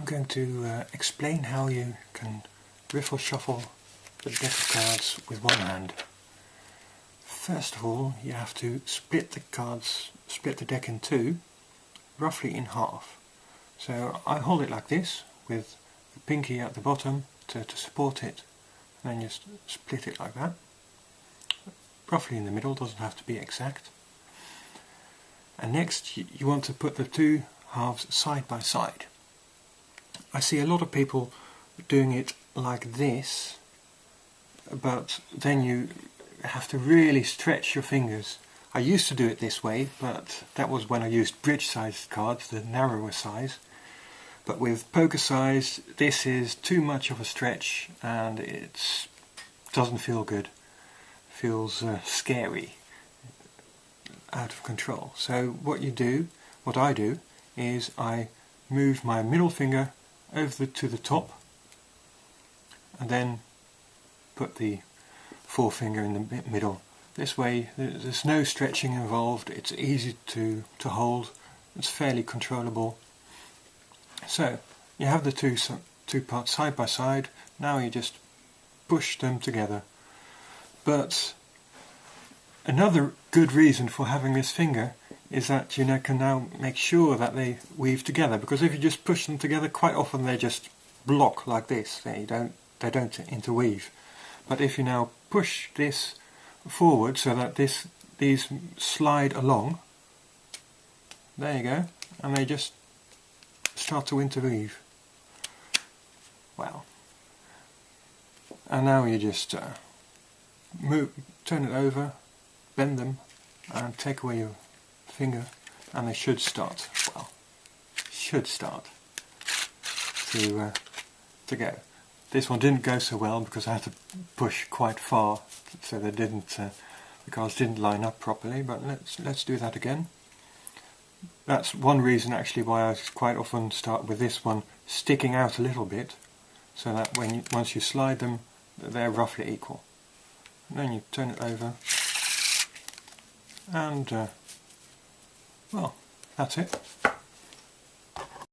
I'm going to uh, explain how you can riffle shuffle the deck of cards with one hand. First of all, you have to split the cards, split the deck in two, roughly in half. So I hold it like this, with the pinky at the bottom to, to support it, and then just split it like that. Roughly in the middle, doesn't have to be exact. And next you, you want to put the two halves side by side. I see a lot of people doing it like this, but then you have to really stretch your fingers. I used to do it this way, but that was when I used bridge-sized cards, the narrower size. But with poker size, this is too much of a stretch and it doesn't feel good. feels uh, scary, out of control. So what you do, what I do, is I move my middle finger over to the top and then put the forefinger in the middle. This way there's no stretching involved, it's easy to, to hold, it's fairly controllable. So you have the two, two parts side by side, now you just push them together. But another good reason for having this finger is that you know, can now make sure that they weave together because if you just push them together quite often they just block like this. They don't they don't interweave. But if you now push this forward so that this these slide along there you go and they just start to interweave. Well and now you just uh, move turn it over bend them and take away your finger and they should start, well, should start to, uh, to go. This one didn't go so well because I had to push quite far so they didn't, uh, the cards didn't line up properly but let's, let's do that again. That's one reason actually why I quite often start with this one sticking out a little bit so that when you, once you slide them they're roughly equal. And then you turn it over and uh, well, that's it.